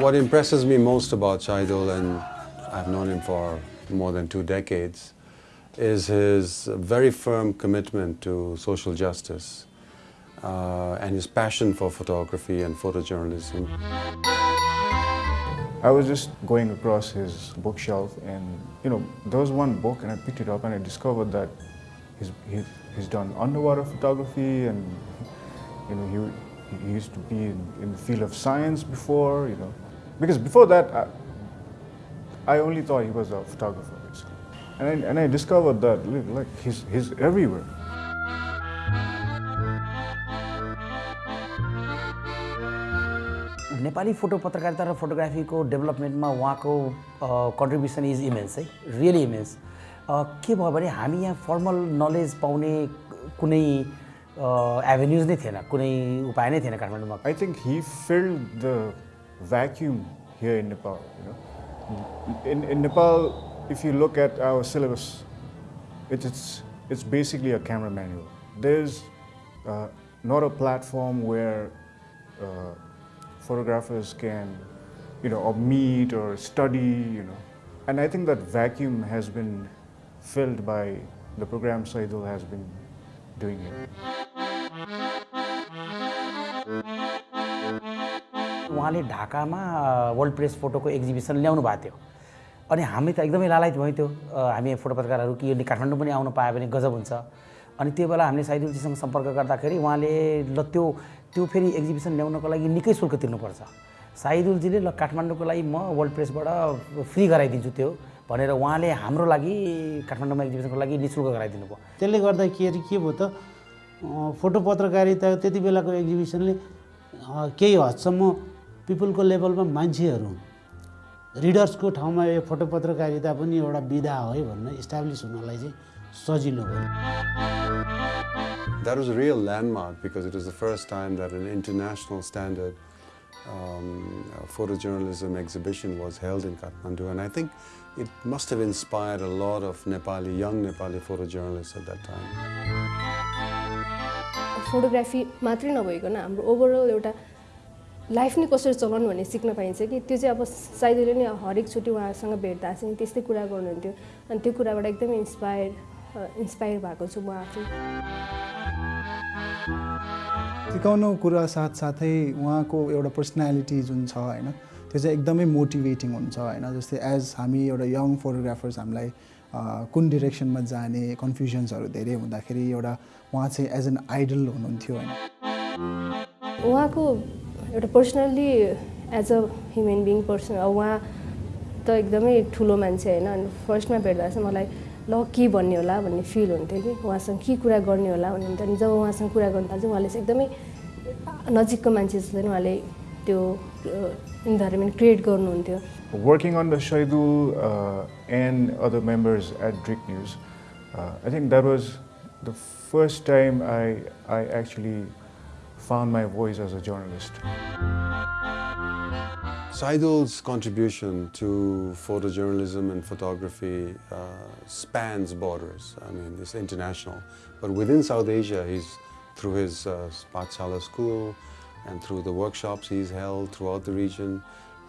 What impresses me most about Shaidul, and I've known him for more than two decades, is his very firm commitment to social justice uh, and his passion for photography and photojournalism. I was just going across his bookshelf and, you know, there was one book and I picked it up and I discovered that he's, he's, he's done underwater photography and, you know, he, he used to be in, in the field of science before, you know. Because before that, I, I only thought he was a photographer, basically. And I, and I discovered that, like, he's, he's everywhere. Nepali photo पत्रकारिता र फोटोग्राफीको डेभलपमेन्टमा उहाँको contribution is immense है really immense के भयो भने हामी यहाँ फर्मल नलेज पाउने कुनै एभेन्युज नै थिएन कुनै उपाय नै थिएन काठमाडौँमा I think he filled the vacuum here in Nepal. You know? in, in Nepal, if you look at our syllabus, it, it's, it's basically a camera manual. There's uh, not a platform where uh, photographers can, you know, or meet or study, you know. And I think that vacuum has been filled by the program Saidul has been doing it. उहाँले ढाकामा world press फोटोको exhibition ल्याउनु भएको थियो। अनि हामी त एकदमै लालायत भयो त्यो हामी फोटो पत्रकारहरू कि काठमाडौँ पनि आउनु पायो भने गजब हुन्छ। अनि त्यो बेला हामीले साइदुलजीसँग सम्पर्क गर्दाखेरि उहाँले ल त्यो त्यो फेरि एक्जिबिसन ल्याउनको लागि निकै शुल्क तिर्नुपर्छ। साइदुलजीले ल काठमाडौँको लागि म वर्ल्ड प्रेसबाट फ्री गराइदिन्छु त्यो भनेर उहाँले हाम्रो लागि काठमाडौँमा एक्जिबिसनको लागि नि शुल्क गराइदिनु भयो। त्यसले गर्दाखेरि के भयो त फोटो पत्रकारिता त्यति बेलाको एक्जिबिसनले केही हदसम्म पिपुलको लेभलमा मान्छेहरू रिडर्सको ठाउँमा यो फोटो पत्रकारिता पनि एउटा विधा हो है भन्न इस्टाब्लिस हुनलाई चाहिँ सजिलो That was a real landmark because it was the first time that an international standard um, photojournalism exhibition was held in Kathmandu and I think it must have inspired a lot of Nepali, young Nepali photojournalists at that time. Photography मात्रै नभइकन हाम्रो overall एउटा life नै कसरी चलाउनु भन्ने सिक्न पाइन्छ कि? त्यो चाहिँ अब सायदले नै हरेकचोटि उहाँसँग भेट्दा चाहिँ त्यस्तै कुरा गर्नुहुन्थ्यो। अनि त्यो कुराबाट एकदमै इन्सपायर इन्सपायर भएको छु म आफै। सिकाउनु कुरा साथसाथै उहाँको एउटा पर्सनालिटी जुन छ होइन त्यो चाहिँ एकदमै मोटिभेटिङ हुन्छ होइन जस्तै एज हामी एउटा यङ फोटोग्राफर्स हामीलाई कुन डिरेक्सनमा जाने कन्फ्युजन्सहरू धेरै हुँदाखेरि एउटा उहाँ चाहिँ एज एन आइडल हुनुहुन्थ्यो होइन। उहाँको एउटा personally as a human being person उहाँ त एकदमै ठुलो मान्छे होइन अनि फर्स्टमा भेट्दा चाहिँ मलाई ल के भन्ने होला भन्ने फिल हुन्थ्यो कि उहाँसँग के कुरा गर्ने होला भन्ने अनि जब उहाँसँग कुरा गर्नु थाल्छ उहाँले चाहिँ एकदमै नजिकको मान्छे जस्तो उहाँले त्यो इन्भाइरोमेन्ट क्रिएट गर्नुहुन्थ्यो। The Shaidul uh, and other members at Drick News, uh, I think that was the first time I, I actually found my voice as a journalist. Seidel's contribution to photojournalism and photography uh, spans borders. I mean, it's international. But within South Asia, he's through his uh, school and through the workshops he's held throughout the region,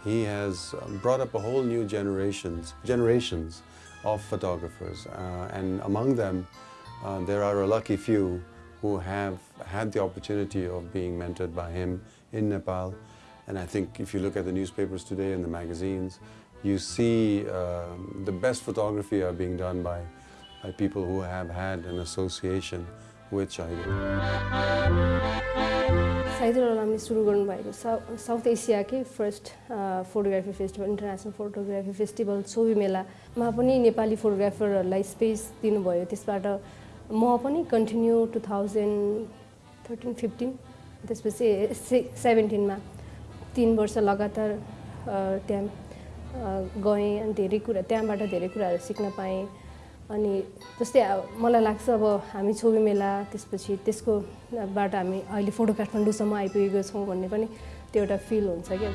he has um, brought up a whole new generations, generations of photographers. Uh, and among them, uh, there are a lucky few who have had the opportunity of being mentored by him in Nepal and I think if you look at the newspapers today and the magazines, you see uh, the best photography are being done by, by people who have had an association with Shahidul. Saidul अलामले सुरु गर्नुभएको साउ south एसियाकै first photography festival international photography festival सोभी मेलामा पनि Nepali फोटोग्राफरहरूलाई space दिनुभयो त्यसबाट म पनि continue two thousand thirteen fifteen त्यसपछि सेभेन्टिनमा तिन वर्ष लगातार त्यहाँ गएँ अनि धेरै कुरा त्यहाँबाट धेरै कुराहरू सिक्न पाएँ। अनि जस्तै मलाई लाग्छ अब हामी छोबी मेला त्यसपछि त्यसको बाट हामी अहिले फोटो काठमाडौँसम्म आइपुगेको छौँ भन्ने पनि त्यो एउटा फिल हुन्छ क्या।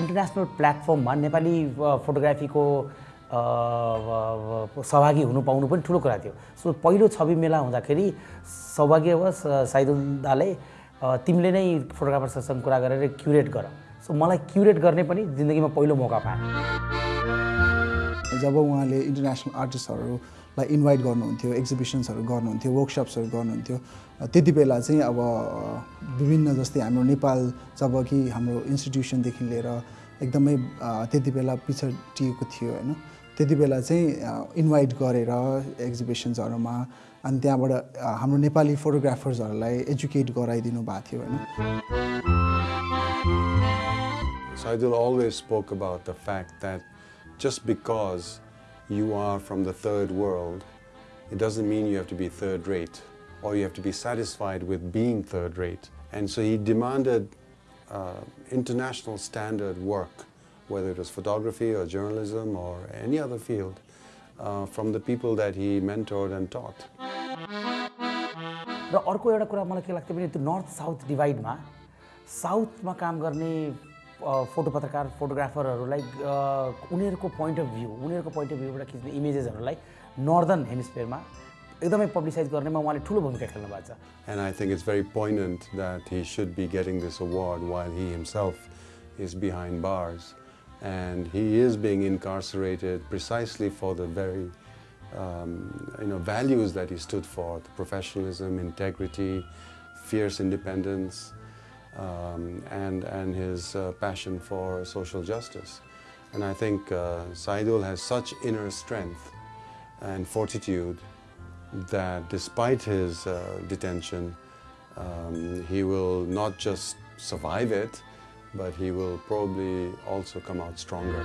इन्टरनेसनल प्लेटफर्ममा नेपाली फोटोग्राफीको सहभागी हुनु पाउनु पनि ठुलो कुरा थियो। सो पहिलो छवि मेला हुँदाखेरि सौभाग्यवश साइदुल दाले अ, तिमीले नै फोटोग्राफर्ससँग कुरा गरेर क्युरेट गर। सो मलाई क्युरेट गर्ने पनि जिन्दगीमा पहिलो मौका पाएँ। जब उहाँले इन्टरनेसनल आर्टिस्टहरूलाई इन्भाइट गर्नुहुन्थ्यो एक्जिबिसन्सहरू गर्नुहुन्थ्यो वर्कसप्सहरू गर्नुहुन्थ्यो त्यति बेला चाहिँ अब विभिन्न जस्तै हाम्रो नेपाल जब कि हाम्रो इन्स्टिट्युसनदेखि लिएर एकदमै त्यति बेला पिछडिएको थियो होइन। त्यति बेला चाहिँ इन्भाइट गरेर एक्जिबिसन्सहरूमा अनि त्यहाँबाट अ, हाम्रो नेपाली फोटोग्राफर्सहरूलाई एजुकेट गराइदिनु भएको थियो होइन Saidul always spoke about the fact that just because you are from the third world, it doesn't mean you have to be third rate or you have to be satisfied with being third rate. And so he demanded uh, international standard work, whether it was photography or journalism or any other field, uh, from the people that he mentored and taught. र अर्को एउटा कुरा मलाई के लाग्थ्यो भने त्यो north south डिभाइडमा साउथमा काम गर्ने अ, फोटो पत्रकार फोटोग्राफरहरूलाई अ, उनीहरूको पोइन्ट अफ भ्यू उनीहरूको पोइन्ट अफ भ्यूबाट खिच्ने इमेजेसहरूलाई नर्दर्न हेमिस्फियरमा एकदमै पब्लिसाइज गर्नेमा उहाँले ठुलो भूमिका खेल्नु भएको छ And I think it's very poignant that he should be getting this award while he himself is behind bars. and he is being incarcerated precisely for the very um, you know, values that he stood for professionalism, integrity, fierce independence, um, and, and his uh, passion for social justice. And I think uh, Saidul has such inner strength and fortitude that despite his uh, detention, um, he will not just survive it, but he will probably also come out stronger.